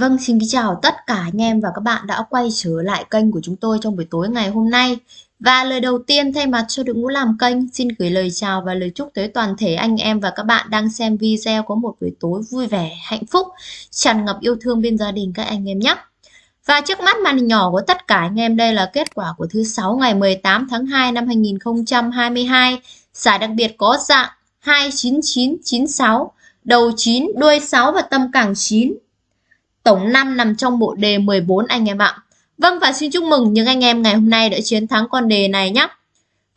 Vâng, xin kính chào tất cả anh em và các bạn đã quay trở lại kênh của chúng tôi trong buổi tối ngày hôm nay. Và lời đầu tiên thay mặt cho đội ngũ làm kênh, xin gửi lời chào và lời chúc tới toàn thể anh em và các bạn đang xem video có một buổi tối vui vẻ, hạnh phúc, tràn ngập yêu thương bên gia đình các anh em nhé. Và trước mắt màn hình nhỏ của tất cả anh em đây là kết quả của thứ sáu ngày 18 tháng 2 năm 2022. Giải đặc biệt có dạng 29996, đầu 9, đuôi 6 và tâm cảng 9 Tổng 5 nằm trong bộ đề 14 anh em ạ. Vâng và xin chúc mừng những anh em ngày hôm nay đã chiến thắng con đề này nhé.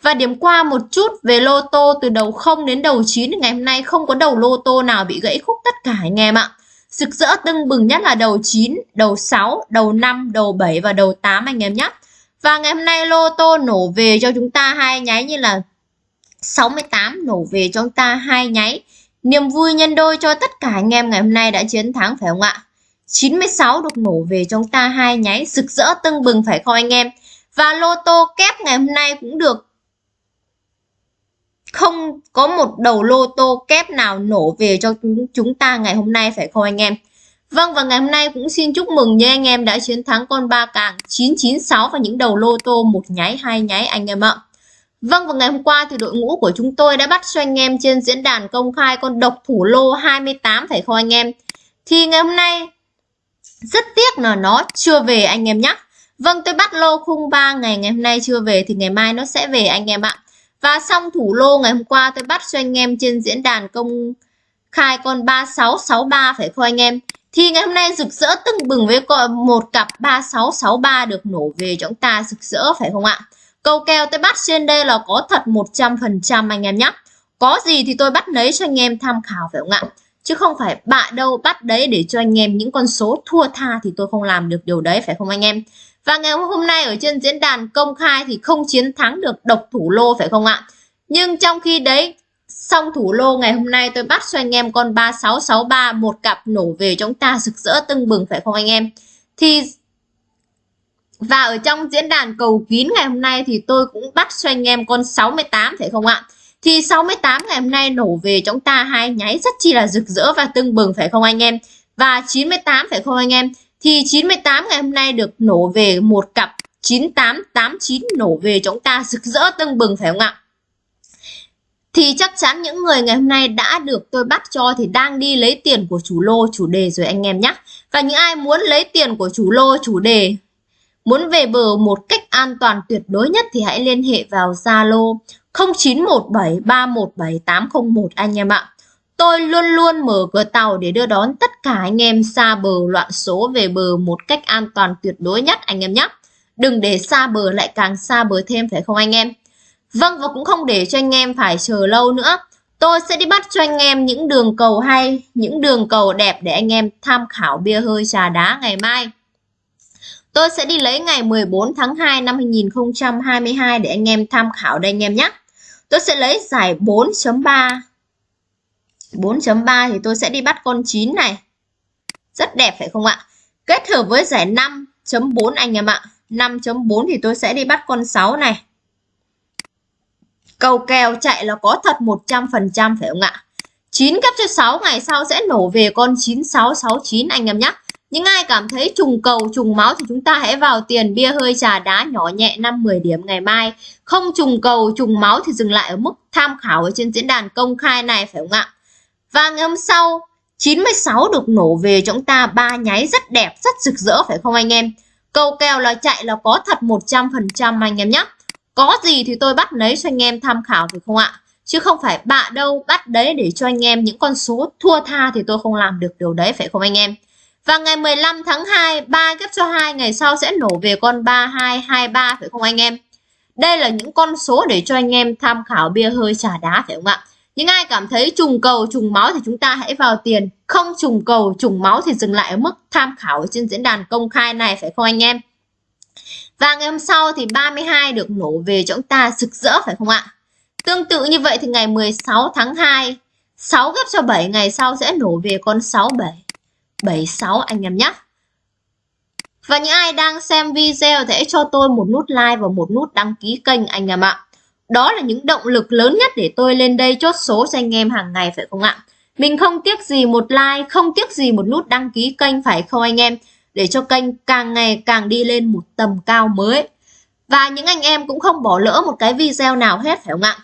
Và điểm qua một chút về lô tô từ đầu 0 đến đầu 9 ngày hôm nay không có đầu lô tô nào bị gãy khúc tất cả anh em ạ. Rực rỡ tưng bừng nhất là đầu 9, đầu 6, đầu 5, đầu 7 và đầu 8 anh em nhé. Và ngày hôm nay lô tô nổ về cho chúng ta hai nháy như là 68 nổ về cho chúng ta hai nháy. Niềm vui nhân đôi cho tất cả anh em ngày hôm nay đã chiến thắng phải không ạ? 96 được nổ về trong ta hai nháy, rực rỡ tưng bừng phải không anh em và lô tô kép ngày hôm nay cũng được không có một đầu lô tô kép nào nổ về cho chúng ta ngày hôm nay phải không anh em Vâng và ngày hôm nay cũng xin chúc mừng như anh em đã chiến thắng con ba càng 996 và những đầu lô tô một nháy, hai nháy anh em ạ. Vâng và ngày hôm qua thì đội ngũ của chúng tôi đã bắt cho anh em trên diễn đàn công khai con độc thủ lô 28 phải không anh em. Thì ngày hôm nay rất tiếc là nó chưa về anh em nhé. Vâng tôi bắt lô khung 3 ngày ngày hôm nay chưa về thì ngày mai nó sẽ về anh em ạ. Và xong thủ lô ngày hôm qua tôi bắt cho anh em trên diễn đàn công khai con 3663 phải không anh em? Thì ngày hôm nay rực rỡ tưng bừng với một cặp 3663 được nổ về cho chúng ta rực rỡ phải không ạ? Câu kèo tôi bắt trên đây là có thật 100% anh em nhé. Có gì thì tôi bắt lấy cho anh em tham khảo phải không ạ? Chứ không phải bạ đâu bắt đấy để cho anh em những con số thua tha thì tôi không làm được điều đấy, phải không anh em? Và ngày hôm nay ở trên diễn đàn công khai thì không chiến thắng được độc thủ lô, phải không ạ? Nhưng trong khi đấy xong thủ lô ngày hôm nay tôi bắt cho anh em con 3663 một cặp nổ về chúng ta rực rỡ tưng bừng, phải không anh em? Thì và ở trong diễn đàn cầu kín ngày hôm nay thì tôi cũng bắt cho anh em con 68 phải không ạ? Thì 68 ngày hôm nay nổ về chúng ta hai nháy rất chi là rực rỡ và tưng bừng, phải không anh em? Và 98 phải không anh em? Thì 98 ngày hôm nay được nổ về một cặp 9889 nổ về chúng ta rực rỡ tưng bừng, phải không ạ? Thì chắc chắn những người ngày hôm nay đã được tôi bắt cho thì đang đi lấy tiền của chủ lô chủ đề rồi anh em nhé và những ai muốn lấy tiền của chủ lô, chủ đề muốn về bờ một cách an toàn tuyệt đối nhất thì hãy liên hệ vào Zalo 0917317801 anh em ạ. Tôi luôn luôn mở cửa tàu để đưa đón tất cả anh em xa bờ loạn số về bờ một cách an toàn tuyệt đối nhất anh em nhé. Đừng để xa bờ lại càng xa bờ thêm phải không anh em? Vâng và cũng không để cho anh em phải chờ lâu nữa. Tôi sẽ đi bắt cho anh em những đường cầu hay, những đường cầu đẹp để anh em tham khảo bia hơi trà đá ngày mai. Tôi sẽ đi lấy ngày 14 tháng 2 năm 2022 để anh em tham khảo đây anh em nhé. Tôi sẽ lấy giải 4.3. 4.3 thì tôi sẽ đi bắt con 9 này. Rất đẹp, phải không ạ? Kết hợp với giải 5.4 anh em ạ. 5.4 thì tôi sẽ đi bắt con 6 này. Cầu kèo chạy là có thật 100% phải không ạ? 9 cấp cho 6 ngày sau sẽ nổ về con 9669 anh em nhé. Những ai cảm thấy trùng cầu, trùng máu thì chúng ta hãy vào tiền bia hơi trà đá nhỏ nhẹ 5-10 điểm ngày mai. Không trùng cầu, trùng máu thì dừng lại ở mức tham khảo ở trên diễn đàn công khai này phải không ạ? Và ngày hôm sau 96 được nổ về cho chúng ta ba nháy rất đẹp, rất rực rỡ phải không anh em? Cầu kèo là chạy là có thật 100% anh em nhé. Có gì thì tôi bắt lấy cho anh em tham khảo phải không ạ? Chứ không phải bạ đâu bắt đấy để cho anh em những con số thua tha thì tôi không làm được điều đấy phải không anh em? Và ngày 15 tháng 2, 3 ghép cho 2 ngày sau sẽ nổ về con 3223 phải không anh em? Đây là những con số để cho anh em tham khảo bia hơi trà đá phải không ạ? Những ai cảm thấy trùng cầu, trùng máu thì chúng ta hãy vào tiền. Không trùng cầu, trùng máu thì dừng lại ở mức tham khảo trên diễn đàn công khai này phải không anh em? Và ngày hôm sau thì 32 được nổ về cho chúng ta rực rỡ phải không ạ? Tương tự như vậy thì ngày 16 tháng 2, 6 ghép cho 7 ngày sau sẽ nổ về con 67. 76 anh em nhé. Và những ai đang xem video thì hãy cho tôi một nút like và một nút đăng ký kênh anh em ạ. Đó là những động lực lớn nhất để tôi lên đây chốt số cho anh em hàng ngày phải không ạ? Mình không tiếc gì một like, không tiếc gì một nút đăng ký kênh phải không anh em? Để cho kênh càng ngày càng đi lên một tầm cao mới. Và những anh em cũng không bỏ lỡ một cái video nào hết phải không ạ?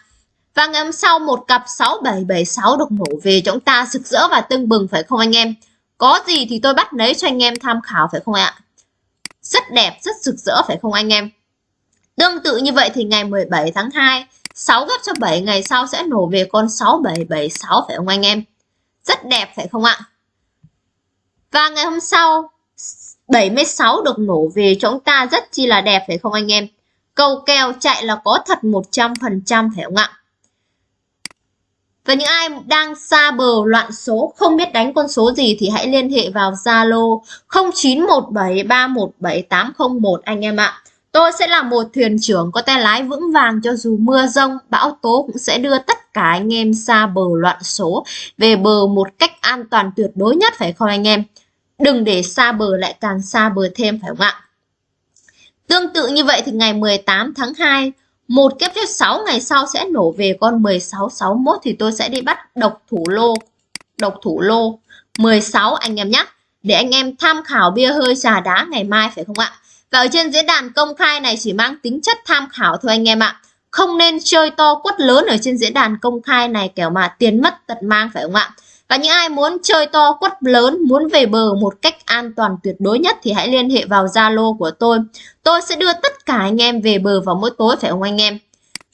Và ngày hôm sau một cặp 6776 được nổ về chúng ta rực rỡ và tưng bừng phải không anh em? Có gì thì tôi bắt lấy cho anh em tham khảo phải không ạ? Rất đẹp, rất rực rỡ phải không anh em? Tương tự như vậy thì ngày 17 tháng 2, 6 gấp cho 7 ngày sau sẽ nổ về con 6776 phải không anh em? Rất đẹp phải không ạ? Và ngày hôm sau 76 được nổ về cho chúng ta rất chi là đẹp phải không anh em? Cầu kèo chạy là có thật 100% phải không ạ? Và những ai đang xa bờ loạn số không biết đánh con số gì thì hãy liên hệ vào Zalo 0917317801 anh em ạ. Tôi sẽ là một thuyền trưởng có tay lái vững vàng cho dù mưa rông, bão tố cũng sẽ đưa tất cả anh em xa bờ loạn số về bờ một cách an toàn tuyệt đối nhất phải không anh em? Đừng để xa bờ lại càng xa bờ thêm phải không ạ? Tương tự như vậy thì ngày 18 tháng 2, một kép phép 6 ngày sau sẽ nổ về con 1661 thì tôi sẽ đi bắt độc thủ lô. Độc thủ lô 16 anh em nhé. Để anh em tham khảo bia hơi trà đá ngày mai phải không ạ? Và ở trên diễn đàn công khai này chỉ mang tính chất tham khảo thôi anh em ạ. Không nên chơi to quất lớn ở trên diễn đàn công khai này kẻo mà tiền mất tật mang phải không ạ? Và những ai muốn chơi to quất lớn, muốn về bờ một cách an toàn tuyệt đối nhất thì hãy liên hệ vào Zalo của tôi. Tôi sẽ đưa tất cả anh em về bờ vào mỗi tối, phải không anh em?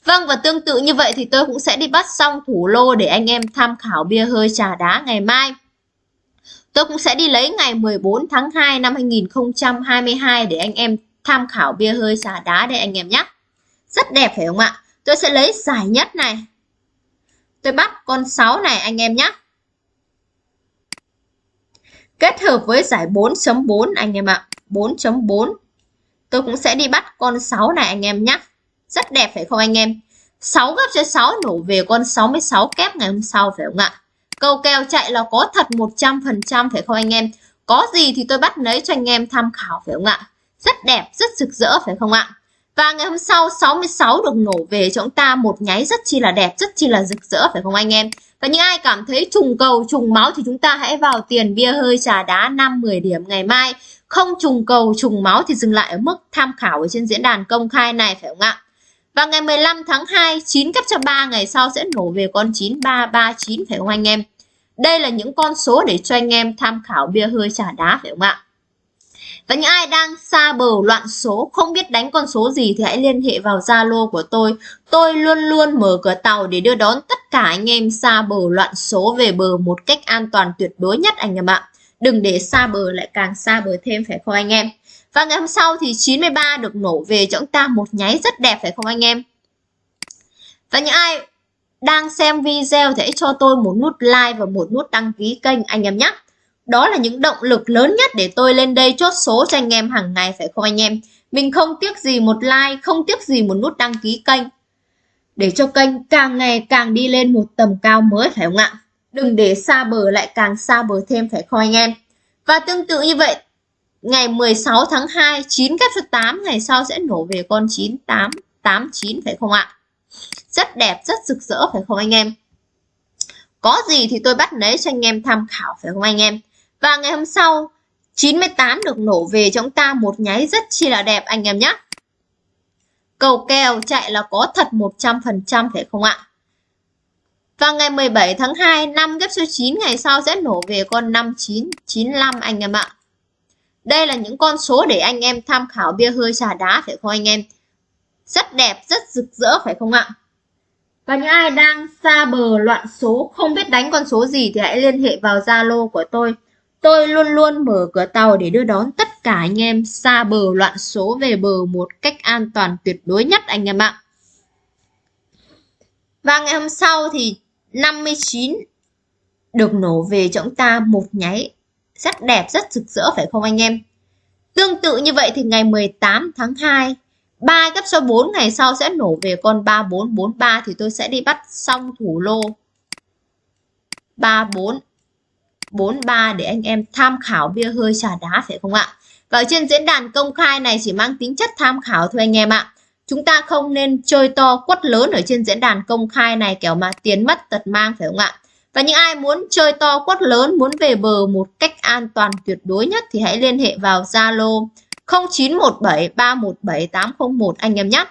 Vâng và tương tự như vậy thì tôi cũng sẽ đi bắt xong thủ lô để anh em tham khảo bia hơi trà đá ngày mai. Tôi cũng sẽ đi lấy ngày 14 tháng 2 năm 2022 để anh em tham khảo bia hơi trà đá để anh em nhé. Rất đẹp, phải không ạ? Tôi sẽ lấy giải nhất này. Tôi bắt con 6 này anh em nhé. Kết hợp với giải 4.4 anh em ạ. 4.4. Tôi cũng sẽ đi bắt con 6 này anh em nhé. Rất đẹp phải không anh em? 6 gấp cho 6 nổ về con 66 kép ngày hôm sau phải không ạ? Câu kèo chạy là có thật 100% phải không anh em? Có gì thì tôi bắt lấy cho anh em tham khảo phải không ạ? Rất đẹp, rất rực rỡ phải không ạ? Và ngày hôm sau 66 được nổ về cho chúng ta một nháy rất chi là đẹp, rất chi là rực rỡ phải không anh em? Và những ai cảm thấy trùng cầu, trùng máu thì chúng ta hãy vào tiền bia hơi trà đá 5-10 điểm ngày mai. Không trùng cầu, trùng máu thì dừng lại ở mức tham khảo ở trên diễn đàn công khai này phải không ạ? Và ngày 15 tháng 2, 9 cấp cho 3 ngày sau sẽ nổ về con 9339 phải không anh em? Đây là những con số để cho anh em tham khảo bia hơi trà đá phải không ạ? Và những ai đang xa bờ loạn số, không biết đánh con số gì thì hãy liên hệ vào Zalo của tôi. Tôi luôn luôn mở cửa tàu để đưa đón tất cả anh em xa bờ loạn số về bờ một cách an toàn tuyệt đối nhất anh em ạ. Đừng để xa bờ lại càng xa bờ thêm phải không anh em? Và ngày hôm sau thì 93 được nổ về cho chúng ta một nháy rất đẹp phải không anh em? Và những ai đang xem video thì hãy cho tôi một nút like và một nút đăng ký kênh anh em nhé. Đó là những động lực lớn nhất để tôi lên đây chốt số cho anh em hàng ngày phải không anh em? Mình không tiếc gì một like, không tiếc gì một nút đăng ký kênh. Để cho kênh càng ngày càng đi lên một tầm cao mới phải không ạ? Đừng để xa bờ lại càng xa bờ thêm phải không anh em? Và tương tự như vậy, ngày 16 tháng 2, 9 kết số 8 ngày sau sẽ nổ về con 9889 phải không ạ? Rất đẹp, rất rực rỡ phải không anh em? Có gì thì tôi bắt lấy cho anh em tham khảo phải không anh em? Và ngày hôm sau 98 được nổ về chúng ta một nháy rất chi là đẹp anh em nhé. Cầu kèo chạy là có thật 100% phải không ạ? Và ngày 17 tháng 2 5 ghép số 9 ngày sau sẽ nổ về con 5995 anh em ạ. Đây là những con số để anh em tham khảo bia hơi trà đá phải không anh em? Rất đẹp, rất rực rỡ phải không ạ? Và những ai đang xa bờ loạn số không biết đánh con số gì thì hãy liên hệ vào Zalo của tôi Tôi luôn luôn mở cửa tàu để đưa đón tất cả anh em xa bờ loạn số về bờ một cách an toàn tuyệt đối nhất anh em ạ. Và ngày hôm sau thì 59 được nổ về cho chúng ta một nháy rất đẹp, rất rực rỡ phải không anh em? Tương tự như vậy thì ngày 18 tháng 2 3 gấp số 4 ngày sau sẽ nổ về con 3443 thì tôi sẽ đi bắt xong thủ lô 34 43 để anh em tham khảo bia hơi trà đá phải không ạ? Và ở trên diễn đàn công khai này chỉ mang tính chất tham khảo thôi anh em ạ. Chúng ta không nên chơi to quất lớn ở trên diễn đàn công khai này kiểu mà tiền mất tật mang phải không ạ? Và những ai muốn chơi to quất lớn, muốn về bờ một cách an toàn tuyệt đối nhất thì hãy liên hệ vào Zalo 0917 317 801 anh em nhé.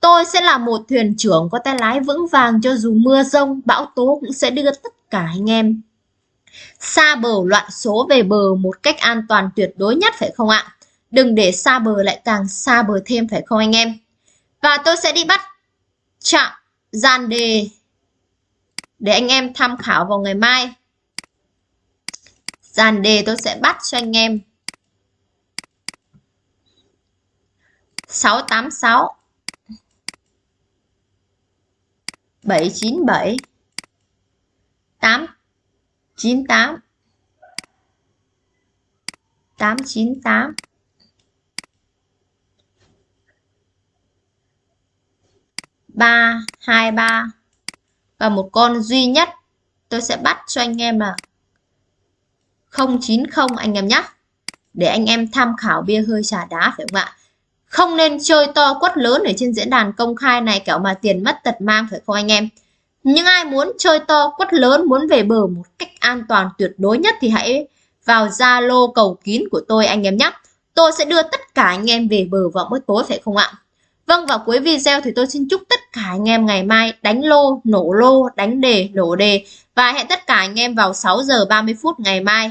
Tôi sẽ là một thuyền trưởng có tay lái vững vàng cho dù mưa rông, bão tố cũng sẽ đưa tất cả anh em xa bờ loạn số về bờ một cách an toàn tuyệt đối nhất phải không ạ? Đừng để xa bờ lại càng xa bờ thêm phải không anh em? Và tôi sẽ đi bắt chạm gian đề để anh em tham khảo vào ngày mai. Dàn đề tôi sẽ bắt cho anh em 686 797 898 898 323 và một con duy nhất, tôi sẽ bắt cho anh em là 090 anh em nhé. Để anh em tham khảo bia hơi trà đá phải không ạ? Không nên chơi to quất lớn ở trên diễn đàn công khai này kẻo mà tiền mất tật mang phải không anh em? Nhưng ai muốn chơi to quất lớn, muốn về bờ một cách an toàn tuyệt đối nhất thì hãy vào Zalo cầu kín của tôi anh em nhé. Tôi sẽ đưa tất cả anh em về bờ vào buổi tối phải không ạ? Vâng và cuối video thì tôi xin chúc tất cả anh em ngày mai đánh lô, nổ lô, đánh đề, nổ đề. Và hẹn tất cả anh em vào 6 giờ 30 phút ngày mai.